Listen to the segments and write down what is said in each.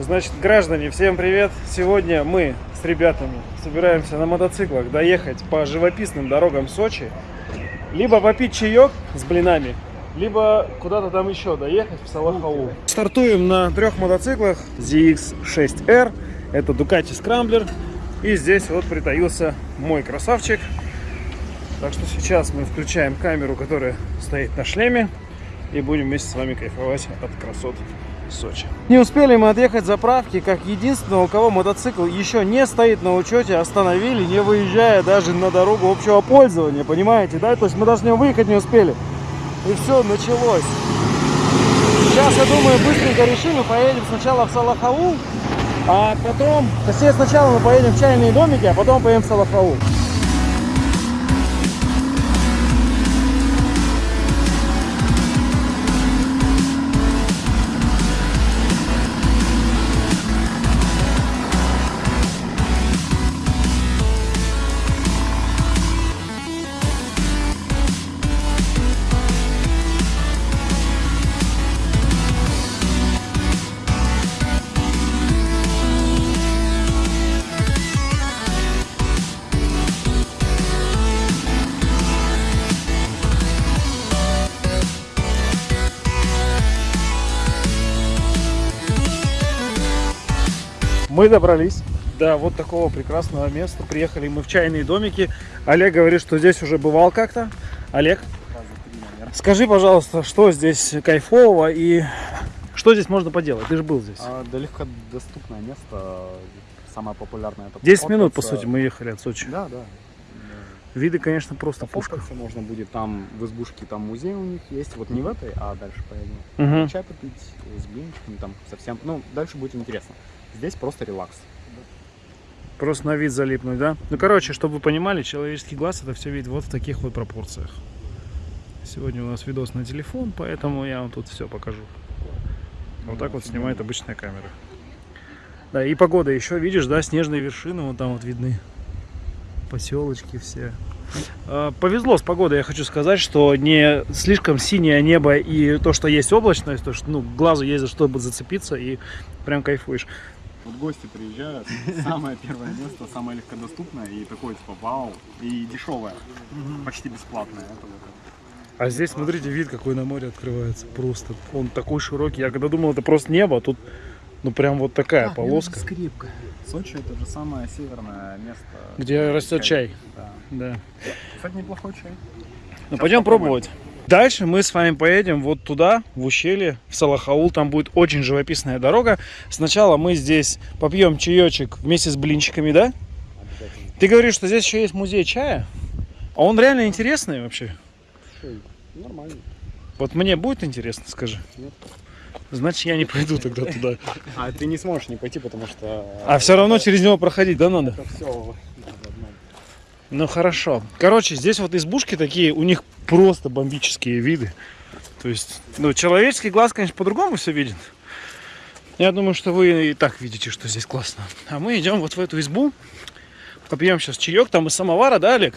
Значит, граждане, всем привет! Сегодня мы с ребятами собираемся на мотоциклах доехать по живописным дорогам Сочи, либо попить чаек с блинами, либо куда-то там еще доехать в Салахаул. Стартуем на трех мотоциклах ZX6R, это Ducati Scrambler, и здесь вот притаился мой красавчик. Так что сейчас мы включаем камеру, которая стоит на шлеме, и будем вместе с вами кайфовать от красот Сочи. Не успели мы отъехать заправки, как единственного, у кого мотоцикл еще не стоит на учете, остановили, не выезжая даже на дорогу общего пользования, понимаете, да? То есть мы даже не выехать не успели. И все, началось. Сейчас, я думаю, быстренько решим и поедем сначала в Салахаул, а потом, точнее, сначала мы поедем в чайные домики, а потом поедем в Салахаул. Мы добрались до вот такого прекрасного места. Приехали мы в чайные домики. Олег говорит, что здесь уже бывал как-то. Олег, скажи, пожалуйста, что здесь кайфового и что здесь можно поделать? Ты же был здесь. А, да легко доступное место, самое популярное. Это 10 минут, по сути, мы ехали от Сочи. Да, да. Виды, конечно, просто пушка. Пофоткаться можно будет там в избушке, там музей у них есть. Вот не в этой, а дальше поедем. Мгм. Чай попить с блинчиками, там совсем. Ну, дальше будет интересно. Здесь просто релакс. Просто на вид залипнуть, да? Ну, короче, чтобы вы понимали, человеческий глаз это все видит вот в таких вот пропорциях. Сегодня у нас видос на телефон, поэтому я вам тут все покажу. Вот так вот снимает обычная камера. Да, и погода еще, видишь, да, снежные вершины вот там вот видны. Поселочки все. А, Повезло с погодой, я хочу сказать, что не слишком синее небо и то, что есть облачность, то, что ну, глазу есть за что зацепиться и прям кайфуешь. Вот гости приезжают, самое первое место, самое легкодоступное и такое типа вау, и дешевое, почти бесплатное. Это вот это. А здесь, смотрите, вид какой на море открывается. Просто он такой широкий. Я когда думал, это просто небо, а тут ну прям вот такая полоска, скрипка. Сочи это же самое северное место. где растет чай. Да. Да. Кстати, неплохой чай. Ну Сейчас пойдем попробуем. пробовать. Дальше мы с вами поедем вот туда, в ущелье, в Салахаул. Там будет очень живописная дорога. Сначала мы здесь попьем чаечек вместе с блинчиками, да? Ты говоришь, что здесь еще есть музей чая? А он реально интересный вообще? Нормально. Вот мне будет интересно, скажи. Нет. Значит, я не пойду тогда туда. А ты не сможешь не пойти, потому что... А все равно через него проходить, да, надо? Это все. Ну хорошо. Короче, здесь вот избушки такие, у них просто бомбические виды. То есть, ну, человеческий глаз, конечно, по-другому все видит. Я думаю, что вы и так видите, что здесь классно. А мы идем вот в эту избу. Попьем сейчас чаек, там из самовара, да, Олег?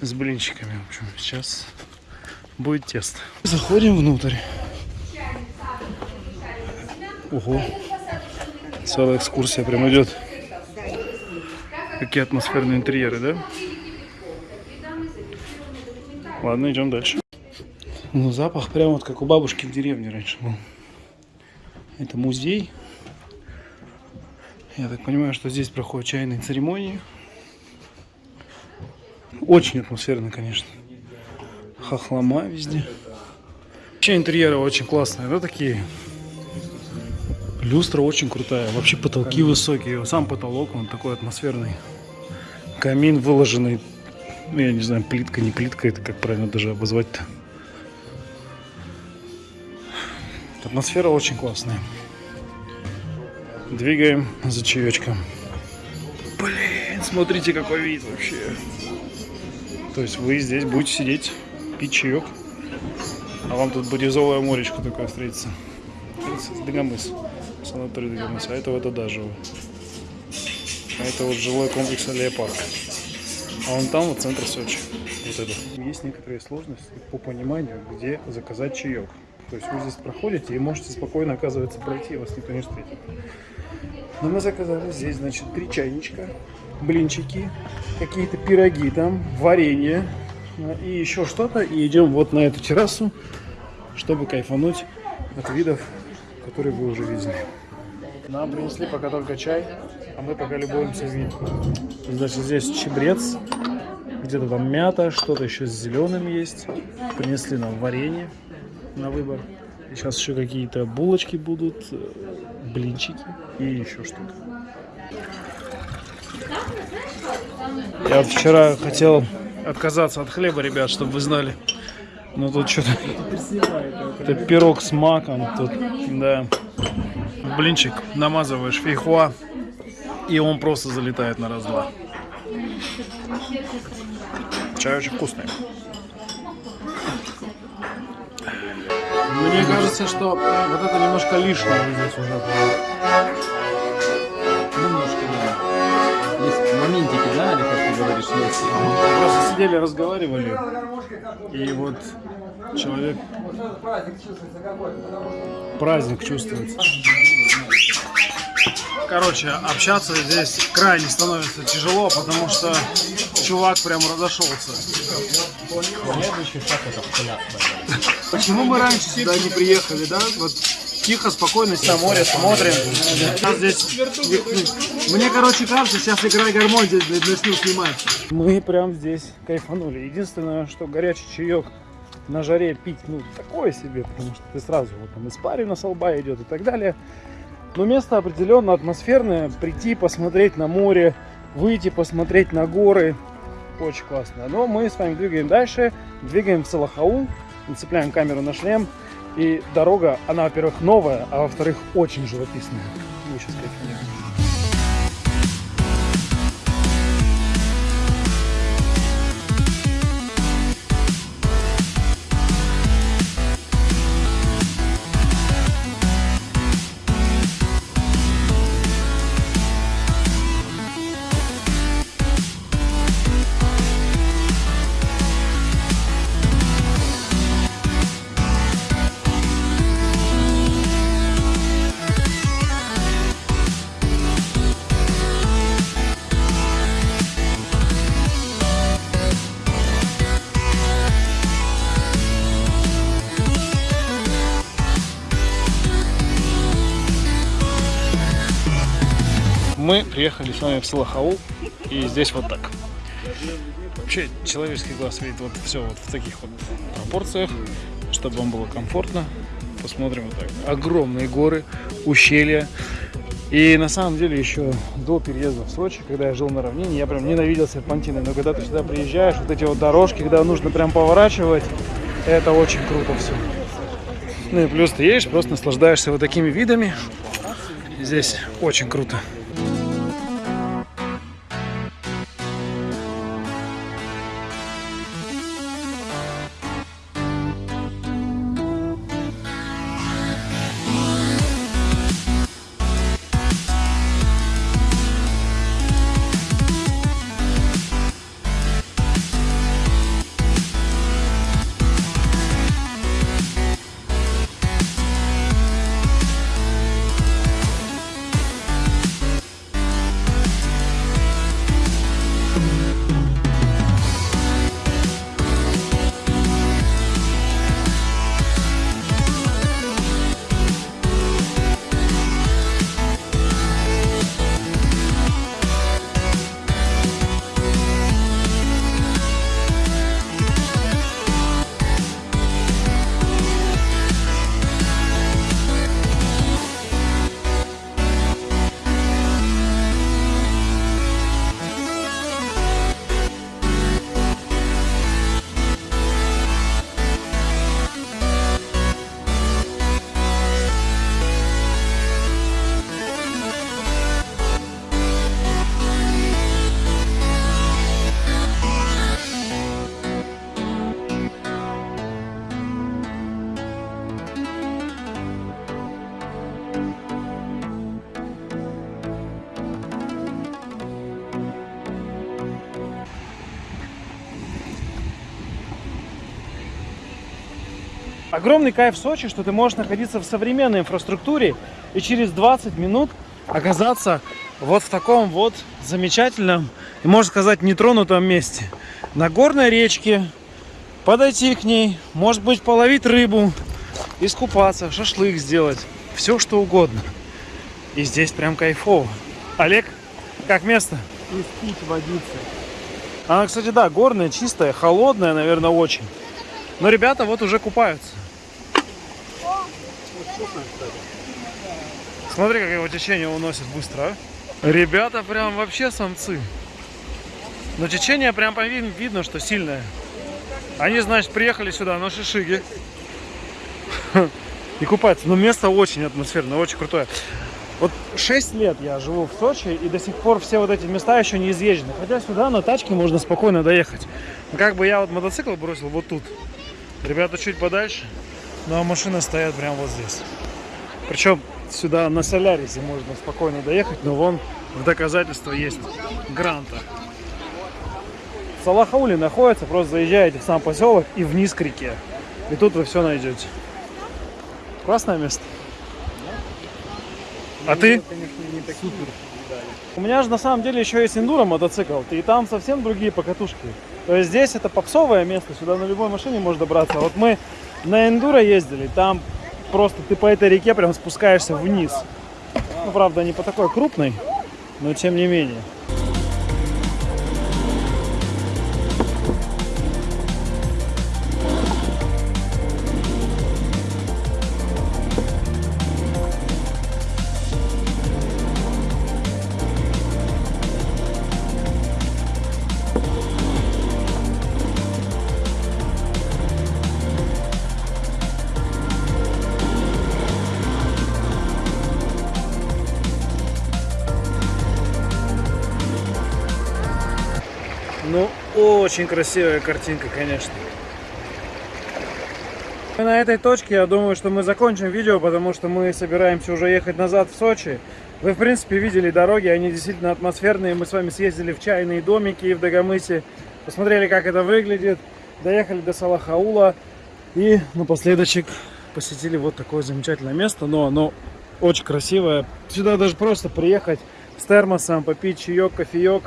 С блинчиками, в общем, сейчас будет тесто. Заходим внутрь. Ого. Целая экскурсия прям идет. Какие атмосферные интерьеры, да? Ладно, идем дальше. Ну, запах прям вот как у бабушки в деревне раньше был. Это музей. Я так понимаю, что здесь проходят чайные церемонии. Очень атмосферно, конечно. Хохлома везде. Вообще интерьеры очень классные, да, такие? Люстра очень крутая. Вообще потолки высокие. Сам потолок, он такой атмосферный. Камин выложенный. Ну, я не знаю, плитка, не плитка, это как правильно даже обозвать-то. Атмосфера очень классная. Двигаем за чаечком. Блин, смотрите, какой вид вообще. То есть вы здесь будете сидеть, пить чаек. А вам тут бирюзовое моречко такое встретится. Дагомыс. Санаторий Дагомыс. А это вот Адажево. А это вот жилой комплекс Аллея Парк. А вон там вот центр Сочи. Вот это. Есть некоторые сложности по пониманию, где заказать чаек. То есть вы здесь проходите и можете спокойно, оказывается, пройти, вас никто не встретит. Но мы заказали здесь, значит, три чайничка, блинчики, какие-то пироги там, варенье и еще что-то. И идем вот на эту террасу, чтобы кайфануть от видов, которые вы уже видели. Нам принесли пока только чай, а мы пока любуемся видом. Значит, здесь чебрец, где-то там мята, что-то еще с зеленым есть. Принесли нам варенье на выбор. Сейчас еще какие-то булочки будут, э, блинчики и еще что-то. Я вот вчера хотел отказаться от хлеба, ребят, чтобы вы знали. Но тут что-то... Это пирог с маком тут, да. Блинчик намазываешь фейхуа, и он просто залетает на раз-два. Чай очень вкусный. Мне кажется, что вот это немножко лишнее здесь уже. Немножко, да. Есть моментики, да, или как ты говоришь, есть. Мы просто сидели, разговаривали, и вот человек праздник чувствуется. Короче, общаться здесь крайне становится тяжело, потому что чувак прям разошелся. Почему мы раньше сюда не приехали, да? Вот тихо, спокойно на море смотрим. Сейчас здесь... Мне, короче, кажется, сейчас играй гармонь здесь начну снимать. Мы прям здесь кайфанули. Единственное, что горячий чаек на жаре пить, ну, такое себе, потому что ты сразу вот там испарина с лба идет и так далее. Но место определенно атмосферное. Прийти, посмотреть на море, выйти, посмотреть на горы. Очень классно. Но мы с вами двигаем дальше. Двигаем в Салахаул. Нацепляем камеру на шлем. И дорога, она, во-первых, новая, а во-вторых, очень живописная. Мы сейчас кайфанем. Мы приехали с вами в Салахаул, и здесь вот так. Вообще, человеческий глаз видит вот все вот в таких вот пропорциях, чтобы вам было комфортно. Посмотрим вот так. Огромные горы, ущелья. И на самом деле еще до переезда в Сочи, когда я жил на равнине, я прям ненавидел серпантины. Но когда ты сюда приезжаешь, вот эти вот дорожки, когда нужно прям поворачивать, это очень круто все. Ну и плюс ты едешь, просто наслаждаешься вот такими видами. Здесь очень круто. Огромный кайф в Сочи, что ты можешь находиться в современной инфраструктуре и через 20 минут оказаться вот в таком вот замечательном и, можно сказать, нетронутом месте. На горной речке, подойти к ней, может быть, половить рыбу, искупаться, шашлык сделать, все что угодно. И здесь прям кайфово. Олег, как место? И пить водиться. Она, кстати, да, горная, чистая, холодная, наверное, очень. Но ребята вот уже купаются. Смотри, как его течение уносит быстро, а. Ребята прям вообще самцы. Но течение прям по вид- видно, что сильное. Они, значит, приехали сюда на шишиги. И купаются. Но место очень атмосферное, очень крутое. Вот 6 лет я живу в Сочи, и до сих пор все вот эти места еще не изъезжены. Хотя сюда на тачке можно спокойно доехать. Но как бы я вот мотоцикл бросил вот тут. Ребята чуть подальше, ну а машины стоят прямо вот здесь. Причем сюда на Солярисе можно спокойно доехать, но вон в доказательство есть гранта. В Салахауле находится, просто заезжаете в сам поселок и вниз к реке. И тут вы все найдете. Классное место. А ты? Конечно, не так супер. У меня же на самом деле еще есть эндуро мотоцикл, и там совсем другие покатушки. То есть здесь это попсовое место, сюда на любой машине можно добраться. Вот мы на эндуро ездили, там просто ты по этой реке прям спускаешься вниз. Ну, правда, не по такой крупной, но тем не менее. Очень красивая картинка, конечно. И На этой точке я думаю, что мы закончим видео, потому что мы собираемся уже ехать назад в Сочи. Вы, в принципе, видели дороги, они действительно атмосферные. Мы с вами съездили в чайные домики в Дагомысе, посмотрели, как это выглядит, доехали до Салахаула и напоследочек посетили вот такое замечательное место, но оно очень красивое. Сюда даже просто приехать с термосом, попить чаек, кофеек,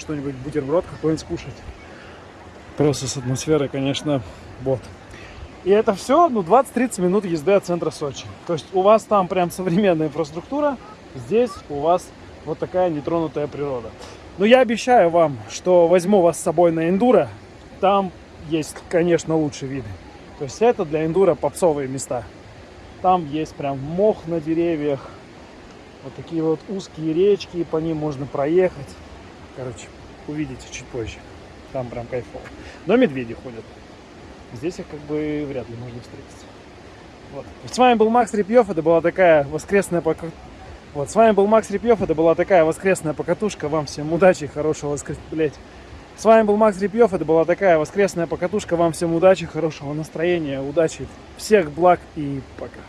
что-нибудь, бутерброд какой-нибудь скушать. Просто с атмосферой, конечно, вот. И это все, ну, 20-30 минут езды от центра Сочи. То есть у вас там прям современная инфраструктура, здесь у вас вот такая нетронутая природа. Но я обещаю вам, что возьму вас с собой на эндуро. Там есть, конечно, лучшие виды. То есть это для эндуро попсовые места. Там есть прям мох на деревьях, вот такие вот узкие речки, по ним можно проехать. Короче, увидите чуть позже. Там прям кайфово. Но медведи ходят. Здесь их как бы вряд ли можно встретить. Вот. С вами был Макс Репьев. Это была такая воскресная пока... Вот, с вами был Макс Репьев. Это была такая воскресная покатушка. Вам всем удачи, хорошего воскрес... Блять. С вами был Макс Репьев. Это была такая воскресная покатушка. Вам всем удачи, хорошего настроения, удачи, всех благ и пока.